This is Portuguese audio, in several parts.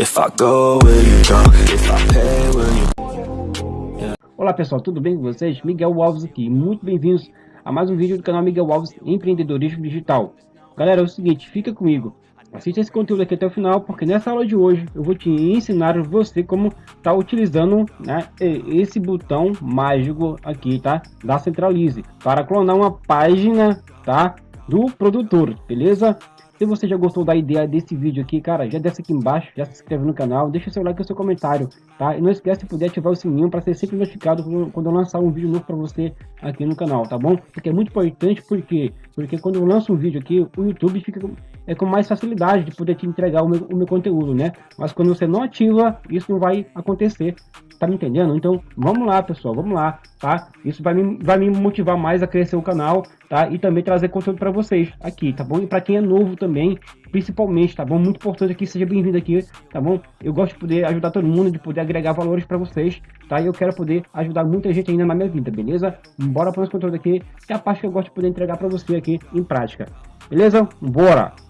If I go, will you go? If I pay, will you... Olá pessoal, tudo bem com vocês? Miguel Alves aqui, muito bem-vindos a mais um vídeo do canal Miguel Alves Empreendedorismo Digital. Galera, é o seguinte, fica comigo, assista esse conteúdo aqui até o final, porque nessa aula de hoje eu vou te ensinar você como tá utilizando né, esse botão mágico aqui, tá? Da Centralize, para clonar uma página, tá? Do produtor, beleza? Se você já gostou da ideia desse vídeo aqui, cara, já desce aqui embaixo, já se inscreve no canal, deixa seu like e seu comentário, tá? E não esquece de poder ativar o sininho para ser sempre notificado quando eu lançar um vídeo novo para você aqui no canal, tá bom? Porque é muito importante, porque porque quando eu lanço um vídeo aqui, o YouTube fica é com mais facilidade de poder te entregar o meu, o meu conteúdo, né? Mas quando você não ativa, isso não vai acontecer, tá me entendendo? Então, vamos lá, pessoal, vamos lá, tá? Isso vai me, vai me motivar mais a crescer o canal, tá? E também trazer conteúdo para vocês aqui, tá bom? E para quem é novo também, principalmente, tá bom? Muito importante aqui, seja bem-vindo aqui, tá bom? Eu gosto de poder ajudar todo mundo, de poder agregar valores para vocês, tá? E eu quero poder ajudar muita gente ainda na minha vida, beleza? Bora para esse conteúdo aqui, que é a parte que eu gosto de poder entregar para você aqui em prática. Beleza? Bora!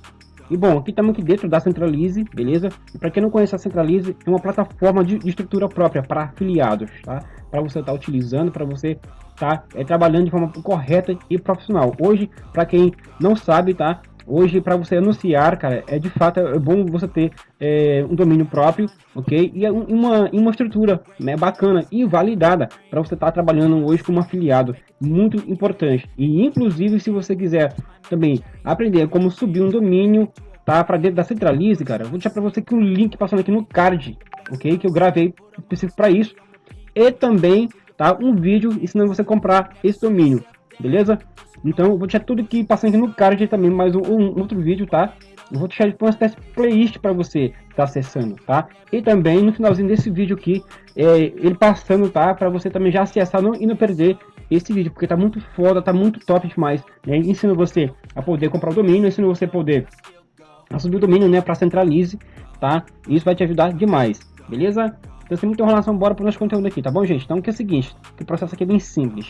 E bom, aqui estamos aqui dentro da Centralize, beleza? Para quem não conhece a Centralize, é uma plataforma de, de estrutura própria para afiliados, tá? Para você estar tá utilizando, para você tá, é, trabalhando de forma correta e profissional. Hoje, para quem não sabe, tá? Hoje, para você anunciar, cara, é de fato é bom você ter é, um domínio próprio, ok? E é uma, uma estrutura né, bacana e validada para você estar tá trabalhando hoje como afiliado. Muito importante. E, inclusive, se você quiser também aprender como subir um domínio, tá? Para dentro da Centralize, cara, vou deixar para você aqui um link passando aqui no card, ok? Que eu gravei específico para isso. E também, tá? Um vídeo ensinando você a comprar esse domínio, beleza? Então, vou deixar tudo aqui passando aqui no card também, mais um, um outro vídeo, tá? Eu vou deixar uma espécie de playlist para você tá acessando, tá? E também no finalzinho desse vídeo aqui, é, ele passando, tá? Para você também já acessar não, e não perder esse vídeo, porque tá muito foda, tá muito top demais. Né? Ensino você a poder comprar o domínio, ensino você a poder subir o domínio, né? Para centralize, tá? Isso vai te ajudar demais, beleza? Então, sem muita enrolação, bora para o nosso conteúdo aqui, tá bom, gente? Então, que é o seguinte, o processo aqui é bem simples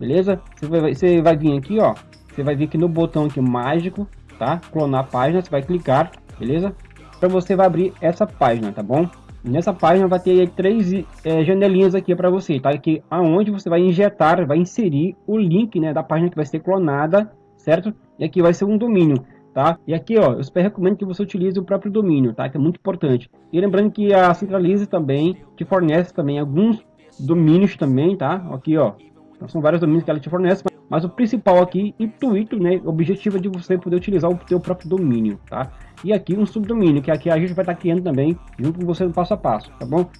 beleza? Você vai, você vai vir aqui, ó, você vai vir aqui no botão aqui mágico, tá? Clonar página, você vai clicar, beleza? Para você vai abrir essa página, tá bom? Nessa página vai ter três é, janelinhas aqui para você, tá? Aqui aonde você vai injetar, vai inserir o link, né, da página que vai ser clonada, certo? E aqui vai ser um domínio, tá? E aqui, ó, eu super recomendo que você utilize o próprio domínio, tá? Que é muito importante. E lembrando que a Centralize também te fornece também alguns domínios também, tá? Aqui, ó, então, são vários domínios que ela te fornece, mas o principal aqui, intuito, né, objetivo é de você poder utilizar o seu próprio domínio, tá? E aqui um subdomínio, que aqui a gente vai estar tá criando também, junto com você no passo a passo, tá bom?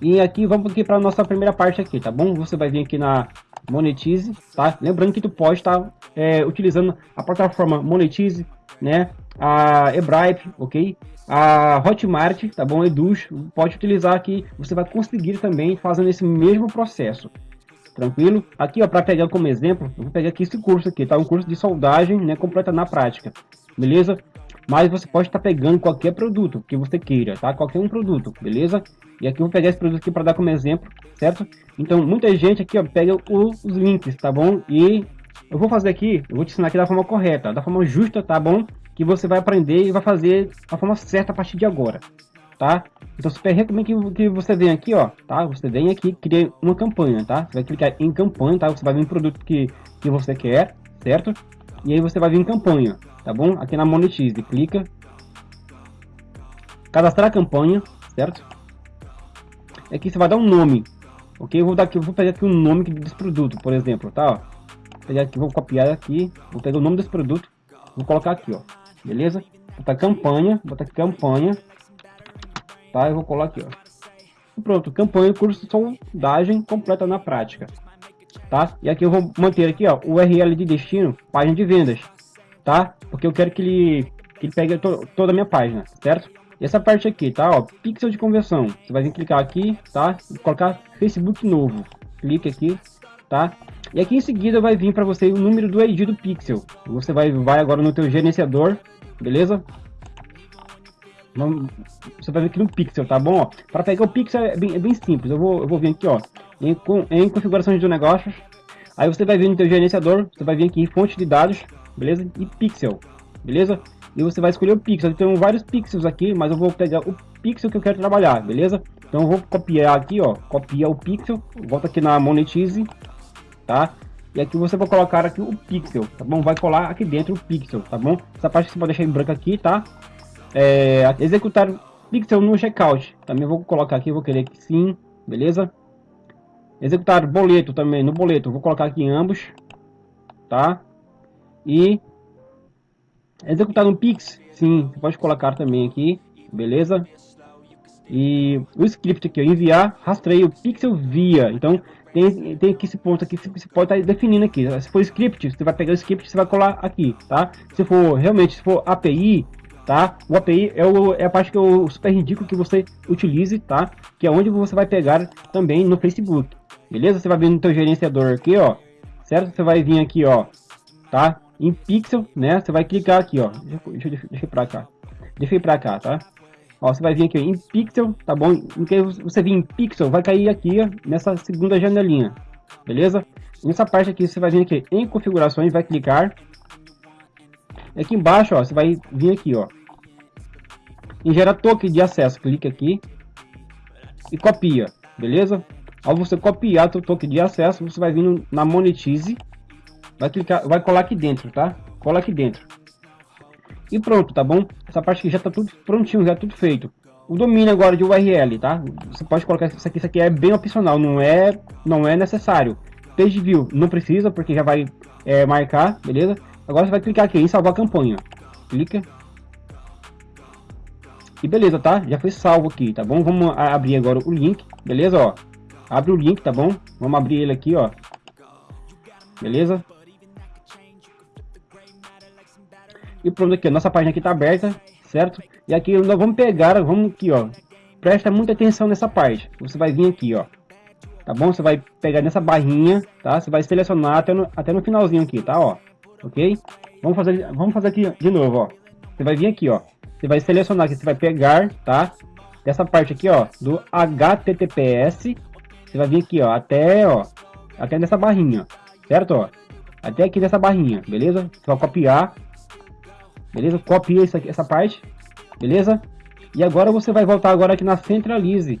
E aqui, vamos aqui para nossa primeira parte aqui, tá bom? Você vai vir aqui na Monetize, tá? Lembrando que tu pode estar tá, é, utilizando a plataforma Monetize, né? A Ebripe, ok? A Hotmart, tá bom? Eduz, pode utilizar aqui, você vai conseguir também fazendo esse mesmo processo, Tranquilo? Aqui, ó, para pegar como exemplo, eu vou pegar aqui esse curso aqui, tá? Um curso de soldagem, né, completa na prática. Beleza? Mas você pode estar tá pegando qualquer produto que você queira, tá? Qualquer um produto, beleza? E aqui eu vou pegar esse produto aqui para dar como exemplo, certo? Então, muita gente aqui, ó, pega os links, tá bom? E eu vou fazer aqui, eu vou te ensinar aqui da forma correta, da forma justa, tá bom? Que você vai aprender e vai fazer da forma certa a partir de agora, tá? Então super recomendo que, que você venha aqui, ó, tá? Você vem aqui, cria uma campanha, tá? Você vai clicar em campanha, tá? Você vai vir um produto que, que você quer, certo? E aí você vai vir em campanha, tá bom? Aqui na Monetize, clica. Cadastrar a campanha, certo? Aqui você vai dar um nome, ok? Eu vou dar aqui, vou pegar aqui o um nome desse produto, por exemplo, tá? Ó. Vou pegar aqui, vou copiar aqui, vou pegar o nome desse produto, vou colocar aqui, ó, beleza? Botar campanha, botar campanha, tá? Eu vou colar aqui, ó. Pronto, campanha curso de sondagem completa na prática, tá? E aqui eu vou manter aqui, ó, o URL de destino, página de vendas, tá? Porque eu quero que ele, que ele pegue to, toda a minha página, certo? E essa parte aqui, tá? Ó, pixel de conversão. Você vai clicar aqui, tá? E colocar Facebook novo. Clique aqui, tá? E aqui em seguida vai vir para você o número do ID do pixel. Você vai, vai agora no teu gerenciador, beleza? Você vai ver aqui no pixel, tá bom? Para pegar o pixel é bem, é bem, simples. Eu vou, eu vou vir aqui, ó, em, em configurações de negócios. Aí você vai vir no teu gerenciador, você vai vir aqui em fonte de dados, beleza? E pixel, beleza? e você vai escolher o pixel. Tem vários pixels aqui, mas eu vou pegar o pixel que eu quero trabalhar, beleza? Então eu vou copiar aqui, ó, copiar o pixel, volta aqui na Monetize, tá? E aqui você vai colocar aqui o pixel, tá bom? Vai colar aqui dentro o pixel, tá bom? Essa parte você pode deixar em branco aqui, tá? É, executar pixel no checkout, também vou colocar aqui, vou querer que sim, beleza? Executar boleto também, no boleto, vou colocar aqui em ambos, tá? E executar no Pix, sim, você pode colocar também aqui, beleza? E o script aqui, enviar rastreio pixel via, então tem, tem aqui esse ponto aqui que você pode estar tá definindo aqui. Se for script, você vai pegar o script, você vai colar aqui, tá? Se for realmente, se for API, tá? O API é, o, é a parte que eu super indico que você utilize, tá? Que é onde você vai pegar também no Facebook, beleza? Você vai vir no teu gerenciador aqui, ó, certo? Você vai vir aqui, ó, tá? Em pixel, né? Você vai clicar aqui, ó. Deixa, deixa, deixa pra cá. Deixa pra cá, tá? Ó, você vai vir aqui em pixel, tá bom? Que você vir em pixel, vai cair aqui ó, nessa segunda janelinha, beleza? Nessa parte aqui, você vai vir aqui em configurações, vai clicar. Aqui embaixo, ó, você vai vir aqui, ó. Em gerar token de acesso, clique aqui e copia, beleza? Ao você copiar o token de acesso, você vai vir na Monetize, vai clicar, vai colar aqui dentro, tá? Cola aqui dentro. E pronto, tá bom? Essa parte aqui já tá tudo prontinho, já tudo feito. O domínio agora de URL, tá? Você pode colocar isso aqui, isso aqui é bem opcional, não é, não é necessário. Page view não precisa, porque já vai é, marcar, beleza? Agora você vai clicar aqui em salvar campanha. Clica. E beleza, tá? Já foi salvo aqui, tá bom? Vamos abrir agora o link, beleza? Ó, abre o link, tá bom? Vamos abrir ele aqui, ó. Beleza? E pronto aqui, a nossa página aqui está aberta, certo? E aqui nós vamos pegar, vamos aqui, ó. Presta muita atenção nessa parte. Você vai vir aqui, ó. Tá bom? Você vai pegar nessa barrinha, tá? Você vai selecionar até no, até no finalzinho aqui, tá? Ó. Ok? Vamos fazer, vamos fazer aqui de novo, ó. Você vai vir aqui, ó. Você vai selecionar aqui, você vai pegar, tá? Dessa parte aqui, ó, do HTTPS. Você vai vir aqui, ó, até, ó, até nessa barrinha, certo? Ó, até aqui nessa barrinha, beleza? Você vai copiar beleza? Copia essa, essa parte, beleza? E agora você vai voltar agora aqui na Centralize,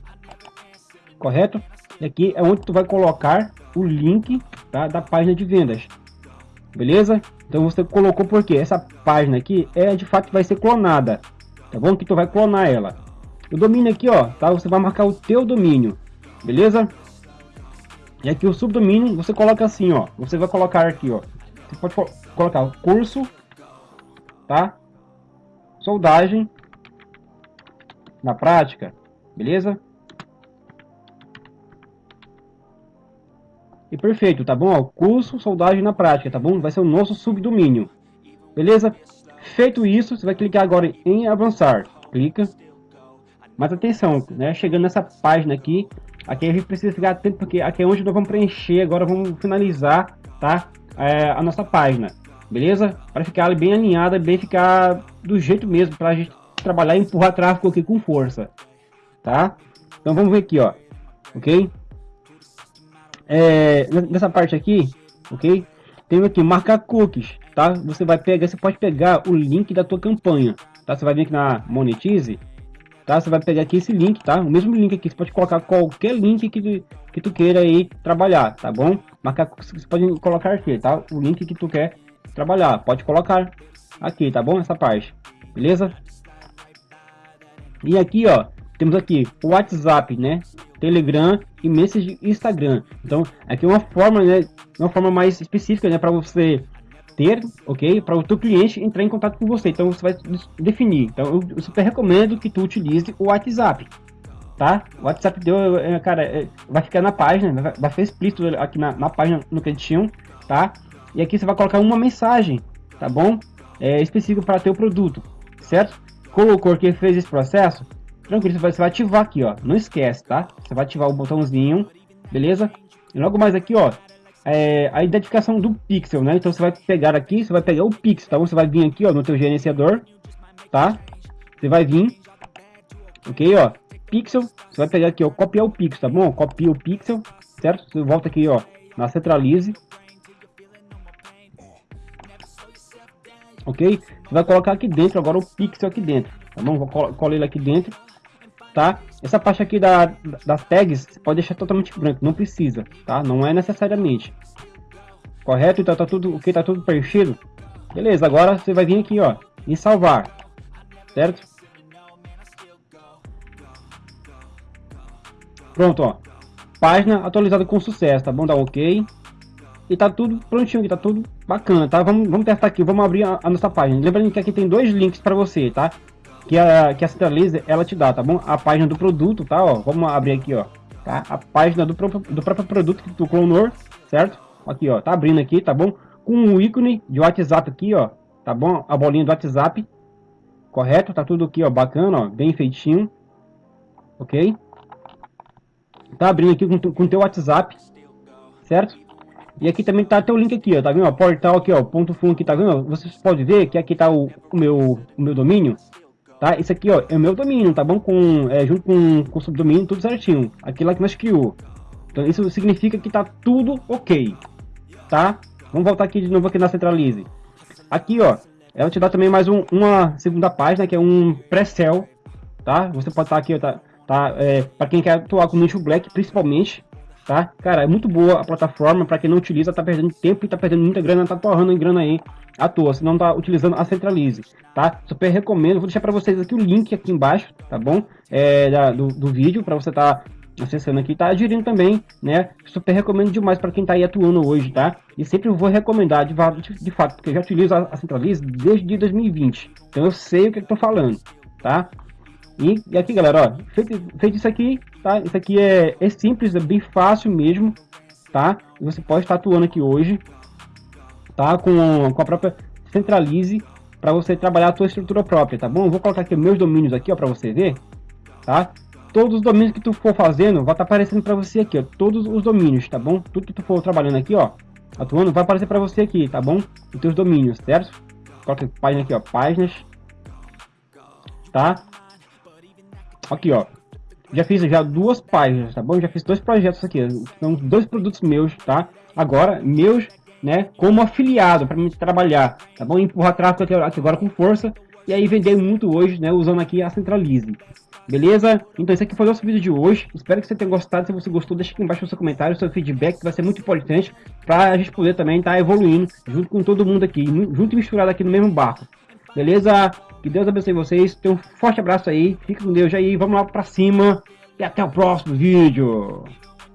correto? E aqui é onde tu vai colocar o link tá, da página de vendas, beleza? Então você colocou porque essa página aqui é de fato vai ser clonada, tá bom? Que tu vai clonar ela. O domínio aqui, ó, tá? Você vai marcar o teu domínio, beleza? E aqui o subdomínio você coloca assim, ó. Você vai colocar aqui, ó. Você pode colocar o curso tá? Soldagem na prática, beleza? E perfeito, tá bom? curso soldagem na prática, tá bom? Vai ser o nosso subdomínio, beleza? Feito isso, você vai clicar agora em avançar, clica. Mas atenção, né? Chegando nessa página aqui, aqui a gente precisa ficar atento porque aqui é onde nós vamos preencher, agora vamos finalizar, tá? É, a nossa página beleza? Para ficar bem alinhada, bem ficar do jeito mesmo, para a gente trabalhar e empurrar tráfego aqui com força, tá? Então vamos ver aqui, ó, ok? É, nessa parte aqui, ok? Tem aqui, marcar cookies, tá? Você vai pegar, você pode pegar o link da tua campanha, tá? Você vai vir aqui na Monetize, tá? Você vai pegar aqui esse link, tá? O mesmo link aqui, você pode colocar qualquer link que tu, que tu queira aí trabalhar, tá bom? Marcar, você pode colocar aqui, tá? O link que tu quer trabalhar. Pode colocar aqui, tá bom? Essa parte, beleza? E aqui, ó, temos aqui o WhatsApp, né? Telegram e Message Instagram. Então, aqui é uma forma, né? Uma forma mais específica, né? Para você ter, ok? Para o teu cliente entrar em contato com você. Então, você vai definir. Então, eu super recomendo que tu utilize o WhatsApp, tá? O WhatsApp deu, é, cara, é, vai ficar na página, vai ficar explícito aqui na, na página no cantinho, tá? E aqui você vai colocar uma mensagem, tá bom? É específico para teu produto, certo? Colocou que fez esse processo, tranquilo, você vai, você vai ativar aqui, ó. Não esquece, tá? Você vai ativar o botãozinho, beleza? E logo mais aqui, ó, é a identificação do pixel, né? Então você vai pegar aqui, você vai pegar o pixel, tá bom? Você vai vir aqui, ó, no teu gerenciador, tá? Você vai vir, ok, ó, pixel, você vai pegar aqui, ó, copiar o pixel, tá bom? Copia o pixel, certo? Você volta aqui, ó, na centralize, ok? Você vai colocar aqui dentro agora o pixel aqui dentro, tá bom? Vou colar ele aqui dentro, tá? Essa parte aqui da, das tags, você pode deixar totalmente branco, não precisa, tá? Não é necessariamente. Correto? Então tá tudo, o que tá tudo preenchido. Beleza, agora você vai vir aqui, ó, em salvar, certo? Pronto, ó. Página atualizada com sucesso, tá bom? Dá ok. E tá tudo prontinho aqui, tá tudo bacana, tá? Vamos, vamos testar aqui, vamos abrir a, a nossa página. Lembrando que aqui tem dois links para você, tá? Que a, que a Centralize, ela te dá, tá bom? A página do produto, tá? Ó, vamos abrir aqui, ó. Tá? A página do próprio, do próprio produto que tu clonou, certo? Aqui, ó, tá abrindo aqui, tá bom? Com o ícone de WhatsApp aqui, ó, tá bom? A bolinha do WhatsApp, correto? Tá tudo aqui, ó, bacana, ó, bem feitinho, ok? Tá abrindo aqui com, com teu WhatsApp, certo? E aqui também tá teu link aqui, ó, tá vendo? portal aqui, ó, ponto fun aqui, tá vendo? Vocês podem ver que aqui tá o, o, meu, o meu domínio, tá? Isso aqui, ó, é o meu domínio, tá bom? Com, é, junto com, com o subdomínio, tudo certinho. Aqui lá que nós criou. Então isso significa que tá tudo ok, tá? Vamos voltar aqui de novo aqui na Centralize. Aqui, ó, ela te dá também mais um, uma segunda página, que é um pré-sell, tá? Você pode estar tá aqui, ó, tá, tá? É, para quem quer atuar com nicho black, principalmente, tá? Cara, é muito boa a plataforma, para quem não utiliza, tá perdendo tempo e tá perdendo muita grana, tá torrando em grana aí à toa, se não tá utilizando a Centralize, tá? Super recomendo, vou deixar para vocês aqui o link aqui embaixo, tá bom? É, da, do, do vídeo, para você tá acessando aqui, tá aderindo também, né? Super recomendo demais para quem tá aí atuando hoje, tá? E sempre vou recomendar de, de, de fato, porque eu já utilizo a, a Centralize desde 2020, então eu sei o que eu tô falando, tá? E, e aqui, galera, ó, feito, feito isso aqui, tá? Isso aqui é, é simples, é bem fácil mesmo, tá? Você pode estar atuando aqui hoje, tá? Com, com a própria Centralize para você trabalhar a sua estrutura própria, tá bom? Vou colocar aqui meus domínios aqui, ó, para você ver, tá? Todos os domínios que tu for fazendo, vai estar tá aparecendo para você aqui, ó, todos os domínios, tá bom? Tudo que tu for trabalhando aqui, ó, atuando, vai aparecer para você aqui, tá bom? Os teus domínios, certo? Coloca página aqui, ó, páginas, tá? Aqui, ó. Já fiz já duas páginas, tá bom? Já fiz dois projetos aqui. São dois produtos meus, tá? Agora, meus, né? Como afiliado para mim trabalhar, tá bom? Empurrar tráfego aqui, aqui agora com força. E aí vender muito hoje, né? Usando aqui a Centralize. Beleza? Então esse aqui foi o nosso vídeo de hoje. Espero que você tenha gostado. Se você gostou, deixa aqui embaixo o seu comentário, o seu feedback, que vai ser muito importante para a gente poder também estar tá evoluindo junto com todo mundo aqui, junto e misturado aqui no mesmo barco. Beleza? Que Deus abençoe vocês. Tenho um forte abraço aí. Fique com Deus aí. Vamos lá pra cima. E até o próximo vídeo.